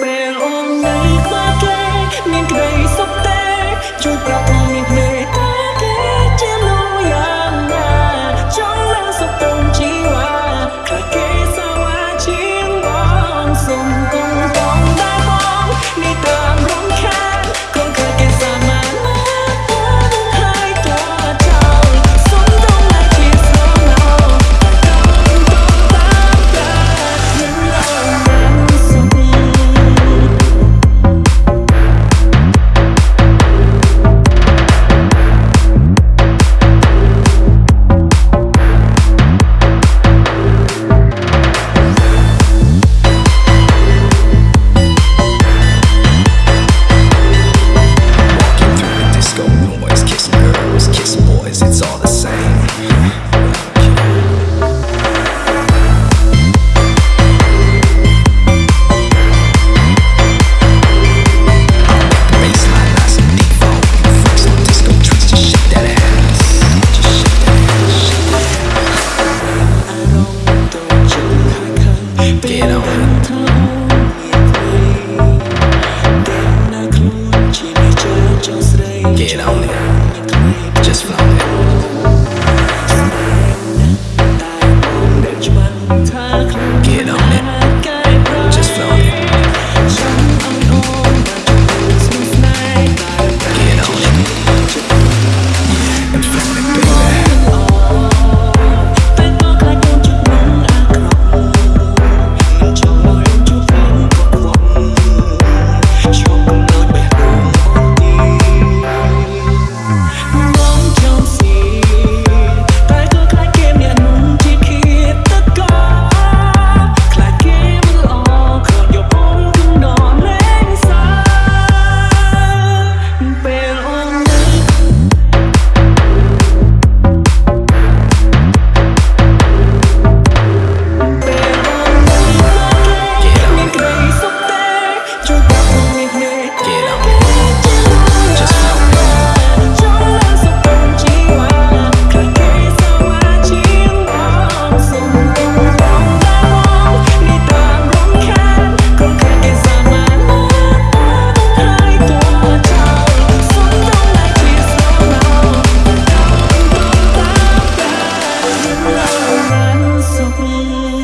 ពេលអូននៅខ្វះគេមានក្តីសុខទេជួយប្រាប់ខ្ញុំមានមេត្តាគេជាមនុស្សយ៉ាងណាចង់ឡើងសុខទុំជីវ៉ាខ្លាចគេសាវាជាងបងសុំកុំបងដែរបងនេះតា Get on it. ngàn sông